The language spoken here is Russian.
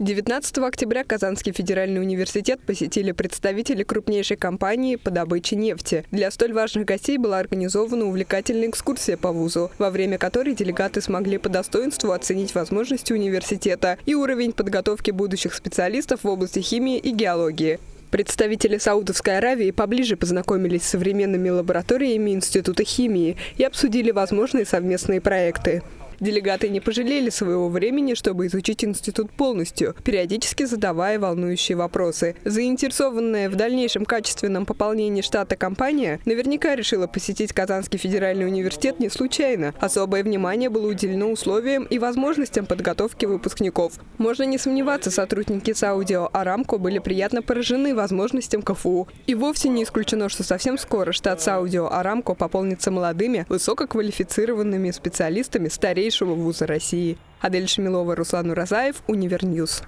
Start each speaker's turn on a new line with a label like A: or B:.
A: 19 октября Казанский федеральный университет посетили представители крупнейшей компании по добыче нефти. Для столь важных гостей была организована увлекательная экскурсия по вузу, во время которой делегаты смогли по достоинству оценить возможности университета и уровень подготовки будущих специалистов в области химии и геологии. Представители Саудовской Аравии поближе познакомились с современными лабораториями Института химии и обсудили возможные совместные проекты. Делегаты не пожалели своего времени, чтобы изучить институт полностью, периодически задавая волнующие вопросы. Заинтересованная в дальнейшем качественном пополнении штата компания наверняка решила посетить Казанский федеральный университет не случайно. Особое внимание было уделено условиям и возможностям подготовки выпускников. Можно не сомневаться, сотрудники Саудио Арамко были приятно поражены возможностям КФУ. И вовсе не исключено, что совсем скоро штат Саудио Арамко пополнится молодыми, высококвалифицированными специалистами старейшего вуза России. Адель Шамилова, Руслан Уразаев, Univer News.